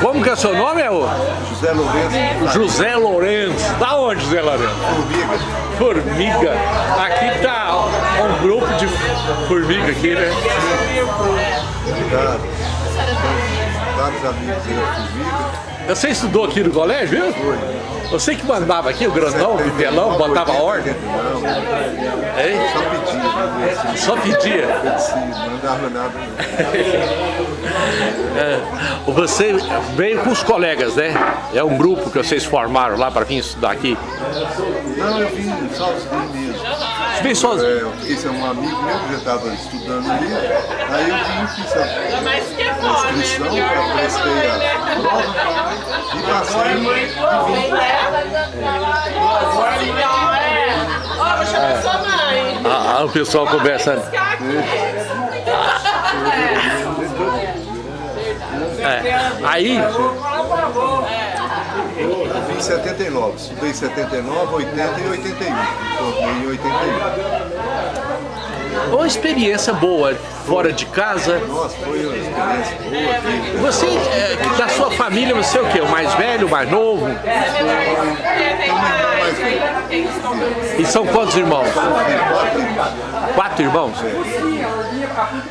Como que é o seu nome, é o? José Lourenço. José Lourenço. Da onde, José Lourenço? Formiga. Formiga. Aqui tá um grupo de formiga aqui, né? Obrigado. Vários amigos Formiga. Você estudou aqui no colégio, viu? Foi. Você que mandava aqui, o grandão, o bitelão, botava ordem? Não, Hein? só pedia. né? Só pedia. Assim, não dava nada. É, você veio com os colegas, né? É um grupo que vocês formaram lá para vir estudar aqui. Não, eu vim sozinho mesmo. Você veio sozinho? É, eu fiquei sem um amigo meu que já estava estudando ali. Aí eu vim, fiz a, Mas que é a né? inscrição, eu prestei a prova e passei e vim. Ó, vou chamar sua mãe. Ah, ah, o pessoal conversando. É. Aí, Em 79, estudei em 79, 80 e 81. Formei em 81. uma experiência boa fora de casa. Nossa, foi uma experiência boa. Você, é, da sua família, você é o quê? O mais velho, o mais novo? E são quantos irmãos? Quatro irmãos?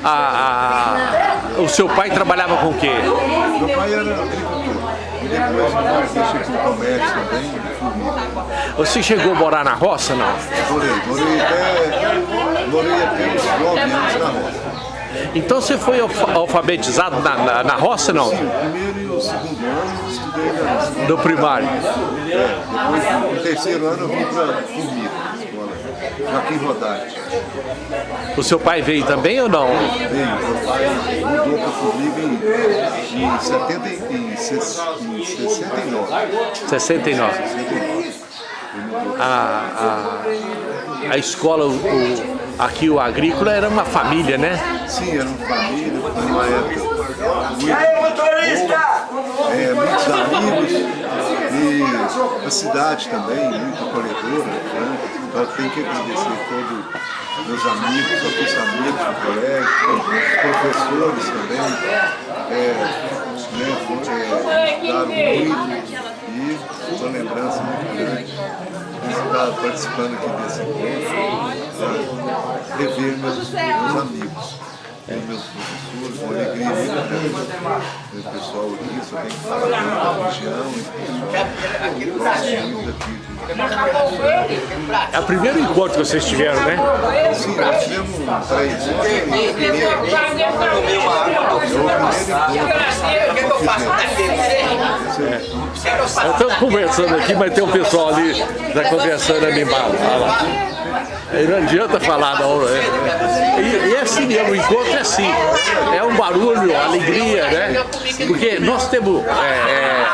Ah, ah, o seu pai trabalhava com o quê? Meu pai era depois mexi com comércio também, formiga. Você chegou a morar na roça, não? Morei, morei até, morei até uns 9 anos na roça. Então você foi alfa- alfabetizado na, na, na roça, não? Sim, o primeiro e o segundo ano estudei na escola. Do primário. Depois, no terceiro ano, eu vim para Formiga. Joaquim Rodarte. O seu pai veio também ou não? Veio, meu pai mudou para Formiga em, em, 70, e- em, em 69. 69. 69. A, a, a escola, o, o- aqui o agrícola era uma família, né? Sim, era uma família, uma época muito boa, é, muitos amigos e a cidade também, muito acolhedora, né? Então tenho que agradecer todos meus amigos, fiz amigos colégio, professores também, é, né, foi, é, ajudaram muito e uma lembrança muito grande de estar participando aqui desse encontro, para rever meus, meus amigos e meus professores, uma alegria muito grande ver o pessoal aqui, só tem que falar da região e pessoal daqui. É o primeiro encontro que vocês tiveram, né? Sim, nós tivemos três o primeiro, foi o primeiro encontro. Estamos conversando aqui, mas tem um pessoal ali que está conversando animado. Olha lá. Aí não adianta falar não, né? E, e é assim mesmo, o encontro é assim. É um barulho, alegria, né? Porque nós temos é, é,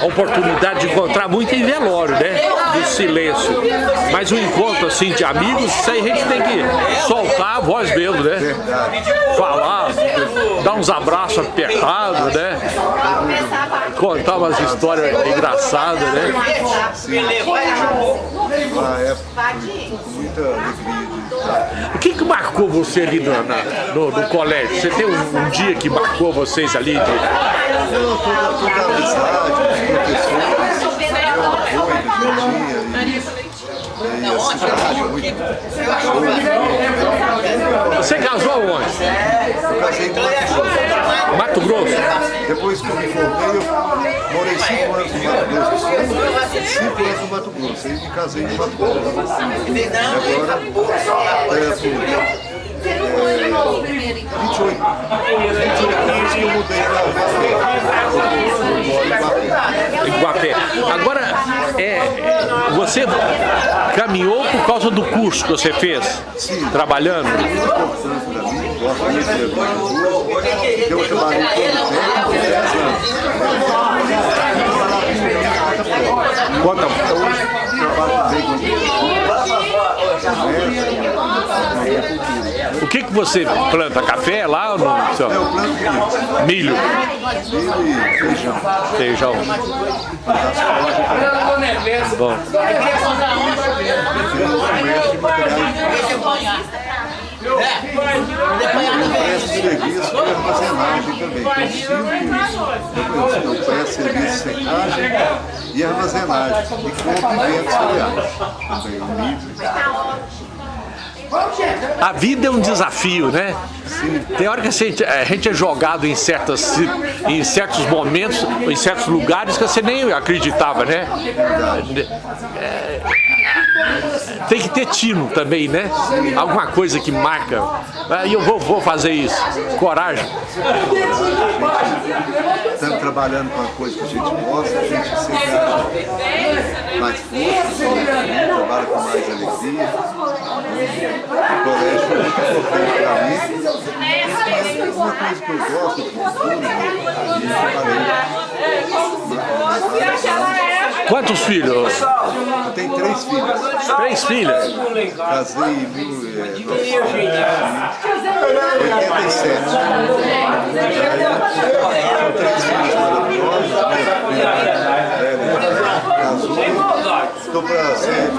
a oportunidade de encontrar muito em velório, né? Do silêncio. Mas um encontro assim de amigos, isso aí a gente tem que soltar a voz mesmo, né? Falar, dar uns abraços apertados, né? Contar umas histórias engraçadas, né? O que que marcou você ali no, na- no, no colégio? Você tem um, um dia que marcou vocês ali? de-. Você casou aonde? Eu casei com Mato Grosso? Depois que eu me formei, eu morei cinco anos no Mato Grosso cinco anos no Mato Grosso, aí me casei no Mato Grosso. E agora, é, por, é, 28, 28 anos que eu mudei para Iguapé. Agora, é, você caminhou por causa do curso que você fez? Trabalhando? importante para mim, gosto muito de agricultura, eu trabalhei todo tempo, 10 anos. Conta. Hoje trabalho bem com agricultura, O que que você planta? Café lá ou não? Eu planto milho, Milho, milho e feijão. feijão. Bom. De materiais. Eu presto serviço, armazenagem também. Tem cinco, eu peço serviço de secagem e armazenagem. E compro e vendo cereais. Também, o milho. A vida é um desafio, né? Tem hora que a gente, a gente é jogado em, certas, em certos momentos, em certos lugares que você nem acreditava, né? É, tem que ter tino também, né? Alguma coisa que marca. E eu vou, vou fazer isso. Coragem. Trabalhando com uma coisa que a gente gosta, a gente sempre acha mais força, trabalha com mais alegria. O colégio foi muito importante para mim. Mas uma coisa que eu gosto a gente trabalhei. Quantos filhos? Eu tenho três filhas. Três filhas? Casei em 1987. São três filhas maravilhosas. Minha filha velha casou. Estou para ser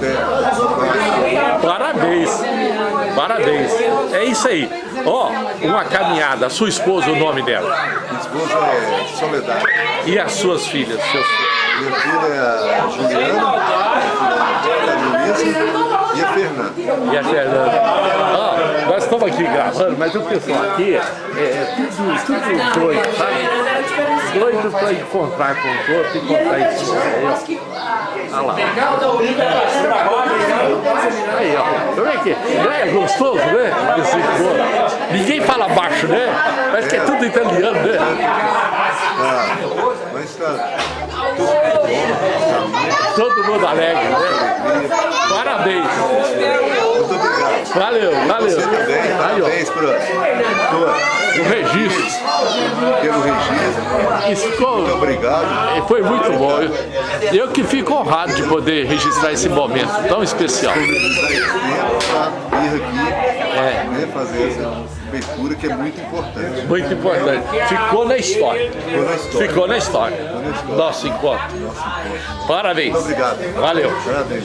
né? Parabéns. Parabéns. É isso aí. Ó, oh, uma caminhada. A sua esposa, o nome dela? Minha esposa é Soledade. E as suas filhas? Seus? Minha filha é a Juliana, a Luísa e a Fernanda. E a Fernanda. Ó, nós estamos aqui gravando, mas o pessoal aqui é, é tudo, tudo doido, sabe? Doido para encontrar com os outros e contar isso. Olha lá. Aí, ó. Como é que é? É gostoso, né? Esse Ninguém fala baixo, né? Parece que é tudo italiano, né? Ah, mas tá Todo mundo alegre, né? Parabéns. Valeu, valeu. Também, parabéns por, o registro. Pelo registro. Ficou, muito obrigado. Foi muito bom. Eu, eu que fico honrado de poder registrar esse momento tão especial. É. Né, fazer essa cobertura que é muito importante. Muito importante. Ficou na história. Ficou na história. Ficou na história. Nosso encontro. Nosso encontro. Parabéns. Muito obrigado. Valeu. Parabéns.